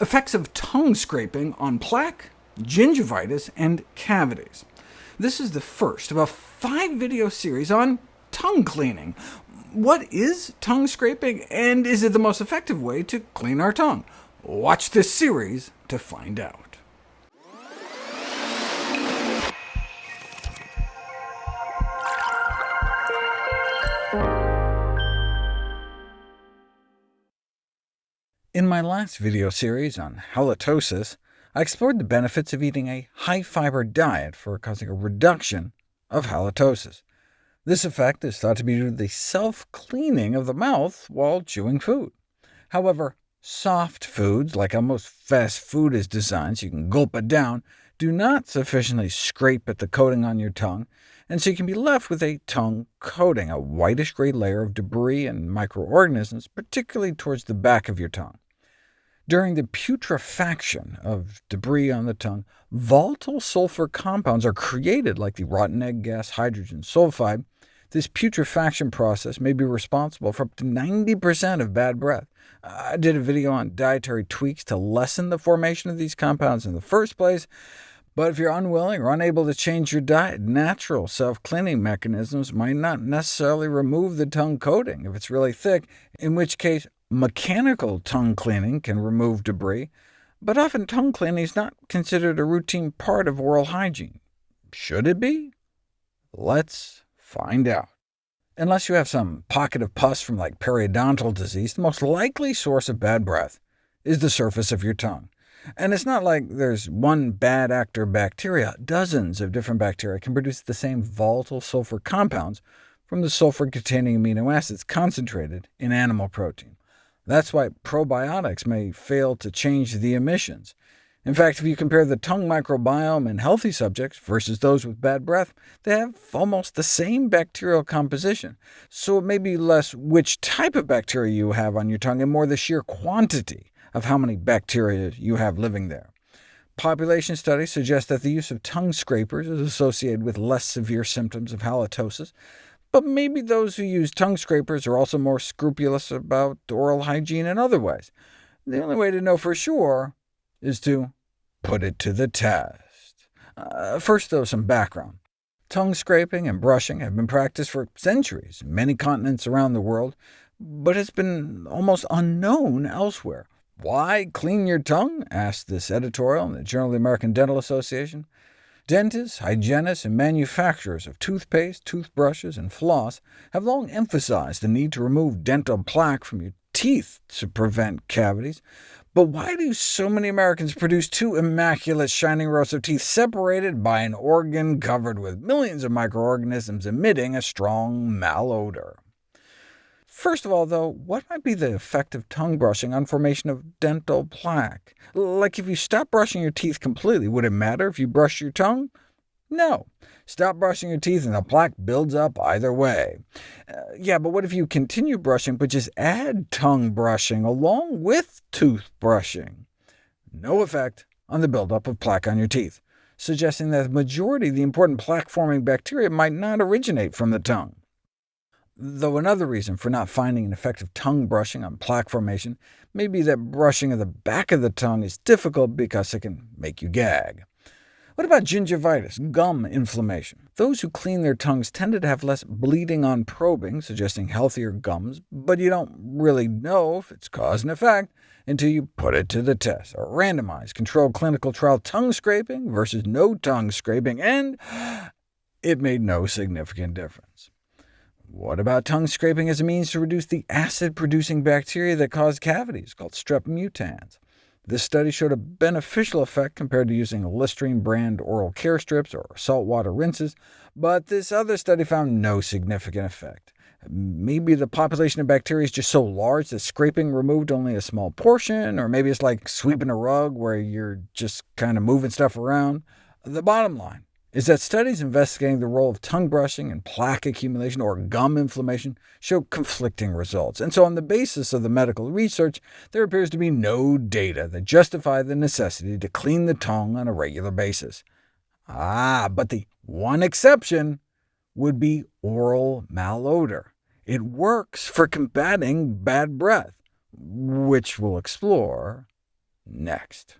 effects of tongue scraping on plaque, gingivitis, and cavities. This is the first of a five-video series on tongue cleaning. What is tongue scraping, and is it the most effective way to clean our tongue? Watch this series to find out. In my last video series on halitosis, I explored the benefits of eating a high-fiber diet for causing a reduction of halitosis. This effect is thought to be due to the self-cleaning of the mouth while chewing food. However, soft foods, like how most fast food is designed so you can gulp it down, do not sufficiently scrape at the coating on your tongue, and so you can be left with a tongue coating, a whitish-gray layer of debris and microorganisms, particularly towards the back of your tongue. During the putrefaction of debris on the tongue, volatile sulfur compounds are created like the rotten egg gas hydrogen sulfide. This putrefaction process may be responsible for up to 90% of bad breath. I did a video on dietary tweaks to lessen the formation of these compounds in the first place, but if you're unwilling or unable to change your diet, natural self-cleaning mechanisms might not necessarily remove the tongue coating if it's really thick, in which case Mechanical tongue cleaning can remove debris, but often tongue cleaning is not considered a routine part of oral hygiene. Should it be? Let's find out. Unless you have some pocket of pus from like periodontal disease, the most likely source of bad breath is the surface of your tongue. And it's not like there's one bad actor bacteria. Dozens of different bacteria can produce the same volatile sulfur compounds from the sulfur-containing amino acids concentrated in animal protein. That's why probiotics may fail to change the emissions. In fact, if you compare the tongue microbiome in healthy subjects versus those with bad breath, they have almost the same bacterial composition. So it may be less which type of bacteria you have on your tongue, and more the sheer quantity of how many bacteria you have living there. Population studies suggest that the use of tongue scrapers is associated with less severe symptoms of halitosis, but maybe those who use tongue scrapers are also more scrupulous about oral hygiene in other ways. The only way to know for sure is to put it to the test. Uh, first, though, some background. Tongue scraping and brushing have been practiced for centuries in many continents around the world, but has been almost unknown elsewhere. Why clean your tongue? asked this editorial in the Journal of the American Dental Association. Dentists, hygienists, and manufacturers of toothpaste, toothbrushes, and floss have long emphasized the need to remove dental plaque from your teeth to prevent cavities. But why do so many Americans produce two immaculate shining rows of teeth separated by an organ covered with millions of microorganisms emitting a strong malodor? First of all, though, what might be the effect of tongue brushing on formation of dental plaque? Like if you stop brushing your teeth completely, would it matter if you brush your tongue? No. Stop brushing your teeth and the plaque builds up either way. Uh, yeah, but what if you continue brushing, but just add tongue brushing along with tooth brushing? No effect on the buildup of plaque on your teeth, suggesting that the majority of the important plaque-forming bacteria might not originate from the tongue. Though another reason for not finding an effective tongue brushing on plaque formation may be that brushing of the back of the tongue is difficult because it can make you gag. What about gingivitis, gum inflammation? Those who clean their tongues tended to have less bleeding on probing, suggesting healthier gums, but you don't really know if it's cause and effect until you put it to the test. A randomized controlled clinical trial tongue scraping versus no tongue scraping, and it made no significant difference. What about tongue scraping as a means to reduce the acid-producing bacteria that cause cavities, called strep mutans? This study showed a beneficial effect compared to using Listerine brand oral care strips or saltwater rinses, but this other study found no significant effect. Maybe the population of bacteria is just so large that scraping removed only a small portion, or maybe it's like sweeping a rug where you're just kind of moving stuff around. The bottom line, is that studies investigating the role of tongue brushing and plaque accumulation or gum inflammation show conflicting results, and so on the basis of the medical research, there appears to be no data that justify the necessity to clean the tongue on a regular basis. Ah, but the one exception would be oral malodor. It works for combating bad breath, which we'll explore next.